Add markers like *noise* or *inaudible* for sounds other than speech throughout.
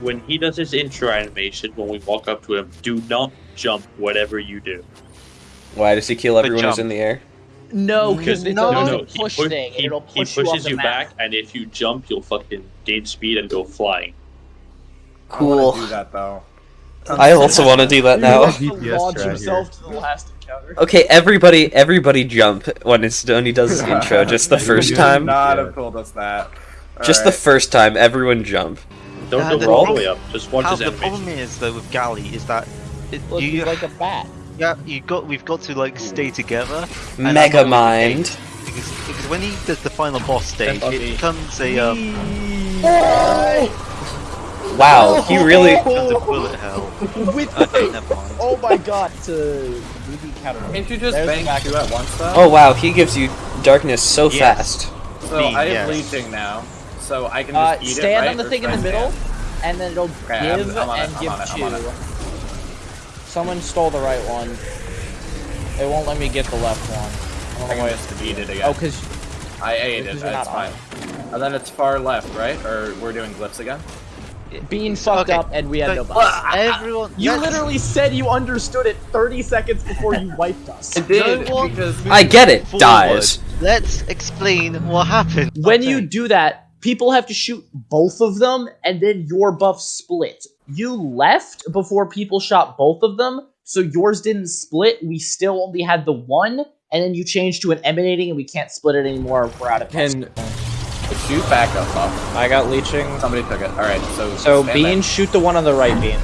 When he does his intro animation, when we walk up to him, do not jump whatever you do. Why does he kill everyone who's in the air? No, because it's No, a No, no, no, he, push pu- thing, he, it'll he push you off pushes the you map. back, and if you jump, you'll fucking gain speed and go flying. I Cool. do that though. I also want to do that now. He wants to launch himself to the last encounter. Okay, everybody, everybody jump when it's when he does his intro. Just the *laughs* first time. Not have told us that. Just the first time. Everyone jump. Don't Uh, go the all the problem- way up. Just watch How, his the problem is though with Galley is that it, Look, you like a bat. yeah you got we've got to like stay together Mega Mind. because, because when he does the final boss stage That's it becomes a um Wow, he really. becomes a bullet hell. *laughs* With Okay, never. Oh my god, to BB counter. Can't you just There's bang two at once though? Oh wow, he gives you darkness so Yes. fast. so Beam, I have yes. leeching now, so I can Uh, just eat it. stand right? on the thing in the middle, stand? And then it'll Okay, I'm- give I'm on it, and I'm give it, I'm two. Someone stole the right one. It won't let me get the left one. I I don't know can why it's. eat it again. Oh, cause I ate it. you're That's not on fine. And then it's far left, right? Or we're doing glyphs again? Being fucked Okay. up and we had no But boss. *laughs* everyone You let's- literally said you understood it 30 seconds before you *laughs* wiped us. It did No because I get it. forward. Dies. Let's explain what happened. When Okay. you do that, people have to shoot both of them, and then your buff split. You left before people shot both of them, so yours didn't split. We still only had the one, and then you changed to an emanating, and we can't split it anymore. We're out of can shoot back up. Up. I got leeching. Somebody took it. All right. So So stand Bean, shoot the one on the right, Bean. there.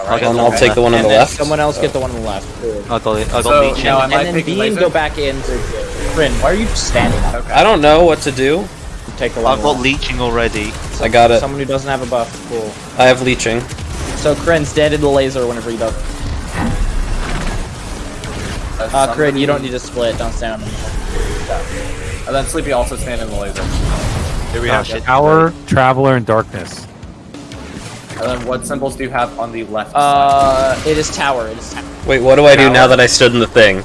All right, And I'll okay. take the one on the left. someone else get the one on the left. I got it. I got So, leeching. now Am and then taking Bean laser? go back in to Frin. Why are you standing up? Okay. I don't know what to do. Take the one. I've got left. leeching already. I got it. Someone who doesn't have a buff. Cool. I have leeching. So Kren's dead in the laser whenever you don't. Uh, Uh, Kren, you don't need to split. Don't stand on the And then Sleepy also stand in the laser. Here we Oh, have shit. Tower, Traveler, and Darkness. And then what symbols do you have on the left side? Uh, it is tower. It is tower. Wait, what do I do now that I stood in the thing?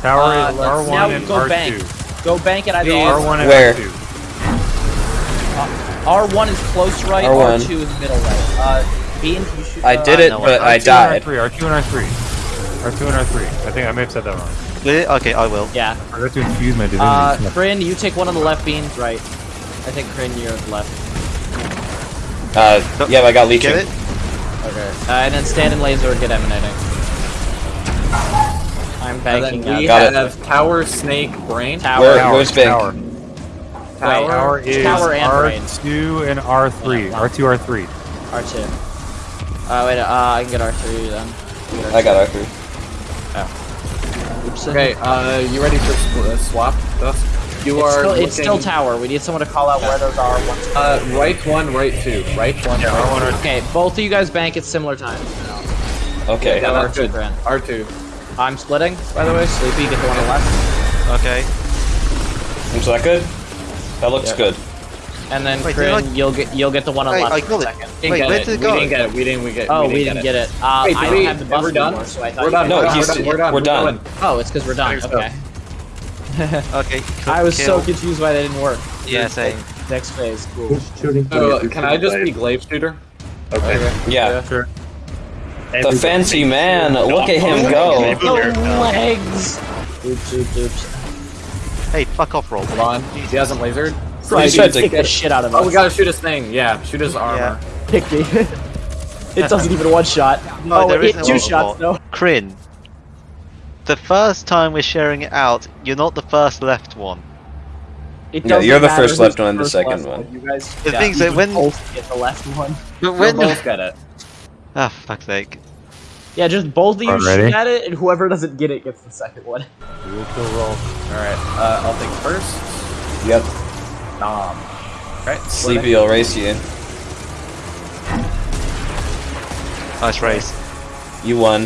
Tower Uh, is R1 now and go R2. bank. Go bank at either Please. R1. R1 and Where? R2. R1 is close right. R1. R2 is middle right. Uh, Bean, can you shoot? I uh, did it, no, but I R2 died. And R3, R2 and R3. R2 and R3. I think I may have said that wrong. Okay, I will. Yeah. I got to infuse my divinity. Uh, Smith. Krin, you take one on the left. Bean, right. I think Kryn, you're left. Uh, yeah, I got leeching. Get it? Okay. Uh, and then stand in laser. Get emanating. I'm banking then we Got it. have Tower, Snake, Brain. Tower. Where- Tower, where's Bank? Tower. Tower. Tower is Tower and R2 and R3. Yeah. R2, R3. R2. Uh, wait, uh, I can get R3 then. Get I got R3. Oops. Okay, uh, you ready for sw- uh, swap stuff? You It's are still, it's still tower. We need someone to call out where those are. One, two. Uh, right one, right two. Right one, Yeah, right R1, two. Okay, both of you guys bank at similar times. Okay. Yeah, Or that's two good. grand. R2. I'm splitting, by the way. Sleepy, get the one on the left. Okay. Is that good? That looks Yeah. good. And then Wait, Krin, did I- you'll get you'll get the one on the Wait, left I for a got it. second. Didn't Wait, get where it. did it we go? didn't get it. We didn't. We get. It Oh, we we didn't, didn't get it. Uh, Wait, I did don't we? have the buff We're done. anymore, so I thought We're done. No, we're, he's- done, we're done. we're done. Oh, it's because we're done. I think so. Okay. *laughs* Okay. *laughs* I was so confused why that didn't work. Yeah, same. Next phase, cool. So, can I just be glaive shooter? Okay. Yeah. Sure. The fancy man. Look at him go. The legs. Oops, oops, oops. Hey, fuck off, roll. Hold on. He hasn't lasered. So I He's tried to kick the shit out of Oh, we gotta shoot his thing. Yeah, shoot his armor. Pick me. *laughs* it doesn't even one shot. No, oh, there it is two shots though. Kryn. The first time we're sharing it out, you're not the first left one. It No, doesn't you're the matter first left one and the first second left one. You guys, The yeah, thing's you that when- both get the left one. But We'll when both get it. *laughs* Ah, fuck's sake. Yeah, just both of you Alright, shoot at it, and whoever doesn't get it gets the second one. We will kill roll. Alright, uh, I'll take first. Yep. Nom. Alright, Sleepy will race you. Nice race. You won.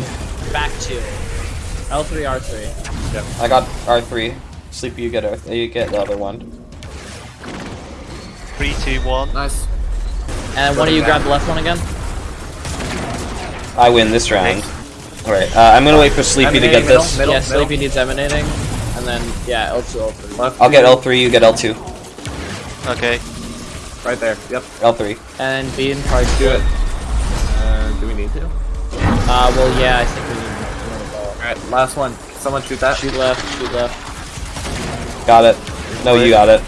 Back to L3, R3. Yep. I got R3. Sleepy, you get R. You get the other one. Three, two, one. Nice. And one of you grab the left one again. I win this round. Alright, uh, I'm gonna wait for Sleepy to get middle, this. middle, yeah, middle. Sleepy needs emanating, and then yeah, L2, L3. Left. I'll get L3, you get L2. Okay. Right there. Yep. L3. And Bean probably Do it. Uh, do we need to? Uh, well, yeah, I think we need to. All right. Last one. Someone shoot that. Shoot left, shoot left. Got it. No, you got it.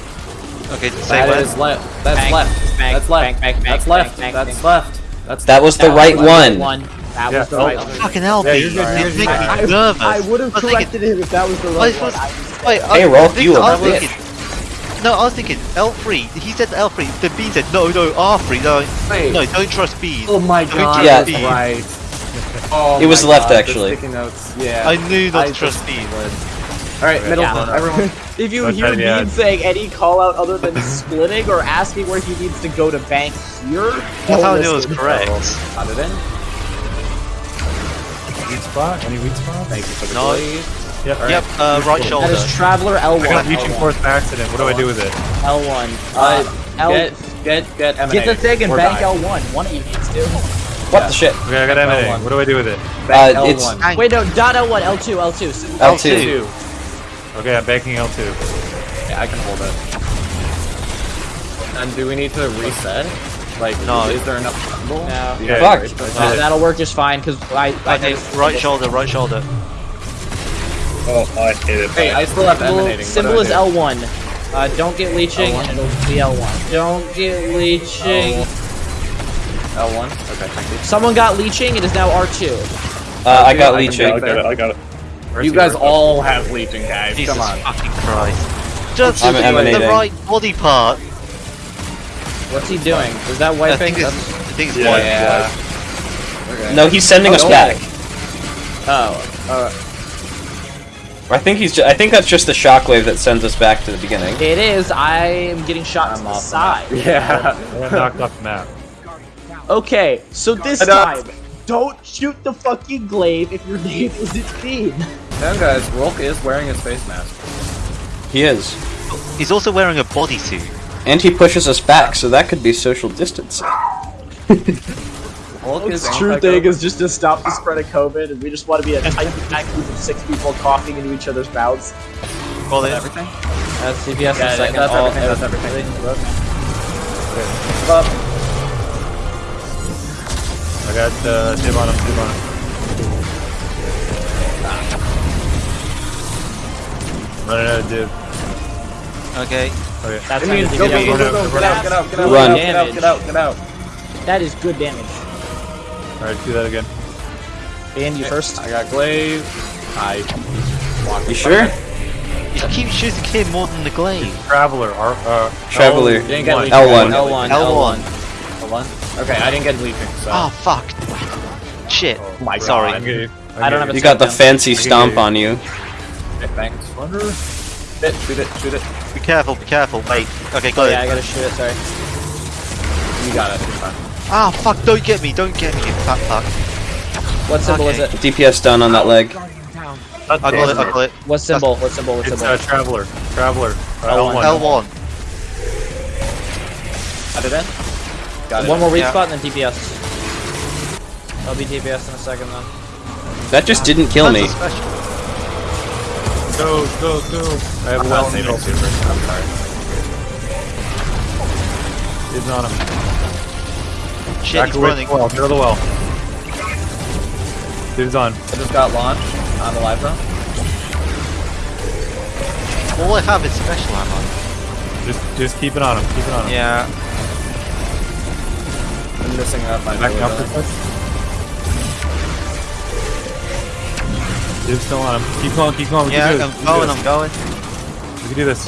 Okay, say That when. is left. That's Bank, left. bank, That's left. bank, bank, That's bank, left. bank, That's bank. left. That's That was the That right was one. one. That Yeah, was the oh, right Oh, one. fucking hell, Yeah, you're good, You're you're making good. me nervous. I would have I was thinking- corrected him if that was the Wait, right one. what's- I was- Wait, Hey, I, Rolf, you I a was bitch. No, I was thinking L3. He said L3. Then B said no, no, R3. No, Wait. no, don't trust B. Oh my god. trust Yeah. that's right. *laughs* Oh It was left, God, actually. Yeah. I knew not I to trust B. All right, middle. Yeah. Everyone. If you Don't hear try to Bean saying any call out other than splitting or asking where he needs to go to bank here, That's how I don't it was correct. Got it in. Weak spot? Any weak spot? Thank you for the No. glaive. Yep. All Yep, uh, right That shoulder. is Traveler I got L1. reaching force by accident. What do I do with it? L1. Uh, Uh, L. get, get, get M&A. Get the thing and Or bank die. L1. One of you needs to. What the shit? Okay, I got M&A. L1. What do I do with it? Bank Uh, L1. Wait, no, dot L1, L2, L2. So L2. Okay, I'm banking L2. Yeah, I can hold it. And do we need to reset? Like, No. is there enough bundle? No. Do you guys Fuck. reach for Uh, that? that'll work just fine because I. I Okay, right shoulder, right shoulder. Oh, I hate it. Hey, I still have Symbol, emanating. symbol What is do I do? L1. Uh, don't get leeching, L1? and it'll be L1. Don't get leeching. L1? Okay, thank you. Someone got leeching. It is now R2. Uh, I got I leeching. I got it. I got it. Where's You guys Where's all have leeching, guys. Jesus Come on. fucking Christ. Just I'm the emanating. right body part. What's he doing? Is that I wiping? think it's, I think it's Yeah. white. Yeah. Okay. No, he's sending Oh, us no. back. Oh. Uh, I think he's. I think that's just the shockwave that sends us back to the beginning. It is. I am getting shot I'm to the off the side. yeah. I got knocked off the map. Okay, so this time, don't shoot the fucking glaive if your name isn't Bean. Damn, guys, Rhulk is wearing his face mask. He is. He's also wearing a bodysuit. And he pushes us back, so that could be social distancing. Rhulk is true thing is just to stop the spread of COVID, and we just want to be a tight *laughs* packed group of six people coughing into each other's mouths. Well, then, everything. That's DPS Yeah, in a second. that's all- everything, that's everything. everything. Up. I got uh, dib on him, dib on him. Running out of dib. okay. Okay. That's It how you means do go, it. go, go, go, go, Run get out, get out, get out, Run. get out, get out, get out. That is good damage. Alright, do that again. And you first. I got glaive. I. walked You in sure? front of You keep shooting him more than the glaive. Traveler, R, uh, Traveler. it. Didn't get One. leeching. L1. L1. L1. L1. Okay, I didn't get leeching, so. Oh, fuck. Shit. Oh my Sorry. God. Okay. I don't have a You got the down. fancy stomp on you. Okay, thanks. Shoot it, shoot it, shoot it. Be careful, be careful. Wait. Okay, Oh got yeah, I gotta shoot it. Sorry. You got it. You're fine. Ah, fuck, don't get me, don't get me, you fat fuck. What symbol Okay. is it? DPS done on that leg. I got it, I got it. What symbol? What symbol? What symbol? It's symbol? uh, Traveler. Traveler. Uh, L1. L1. L1. Got it in? Got it. One more weak Yeah. spot and then DPS. I'll be DPS in a second then. That just didn't kill me. That's a special. Go, go, go. I have a I'm well not saving saving super. I'm sorry. Dibs on him. Shit, Back he's away running. the well. Get out of the well. Dibs on. I just got launched on the live though. All I have is special ammo. Just, just keep it on him. Keep it on him. Yeah. I'm missing out my Back melee up Dibs still on him. Keep going, keep going. We Yeah, can do I'm this. Going, I'm going. We can do this.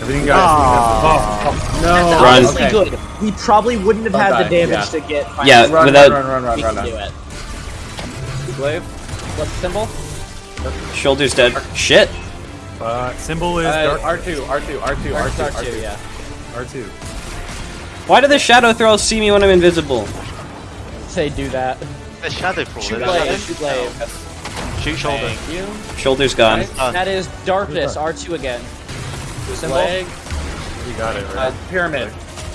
Everything guys. Oh, No. Run. Honestly, good. We probably wouldn't have Don't had die, the damage yeah. to get. Yeah, Run, without run, run, run, we run, can run, do run. it. Glaive. What's the symbol? shoulders dead. Shit. uh, symbol is Uh, dark R2, R2, R2, R2, R2. yeah. R2. Why do the shadow thralls see me when I'm invisible? Say do that. The shadow crawler. Shoot that's- blade. Shoot blade. Shoot shoulder. Thank you. Shoulders gone. Right. That is darkness. R2 again. Symbol. Leg. You got it, Uh, right? pyramid.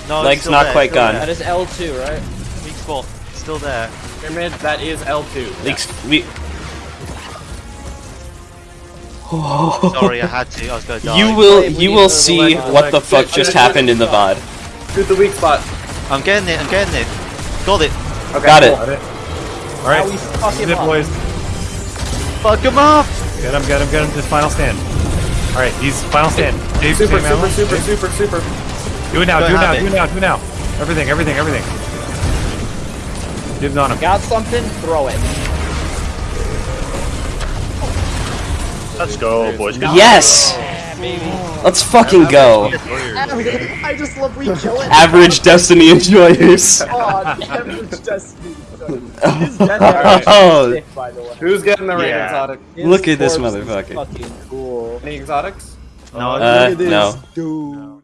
No, Leg's not there, quite gone. That is L2, right? there. Weak spot. Still there. Pyramid. That is L2. Leaks. We. *laughs* Sorry, I had to. I was gonna die. You will. Wait, You will see select- what the fuck just happened in the VOD. Shoot the weak spot. I'm getting it. I'm getting it. Got it. Okay, Got it. cool. Got it. All right, Now we fuck him zip up. boys. Fuck him up. Get him, get him, get him. Just final stand. All right, he's final stand. Dave, Super, Dave super, Allen, super, super, super. Do it now, Don't it now, have do it. it now, do it now. Everything, everything, everything. Dibs on him. Got something? Throw it. Let's go, boys. Yes! Let's fucking go. I just love we kill it. Average Destiny enjoyers. Oh, *laughs* average destiny. His death average Oh. is sick, by the way. Who's getting the rain Yeah. exotic? His Look at this motherfucker. Fucking cool. Any exotics? No. Uh, Look at this no. dude.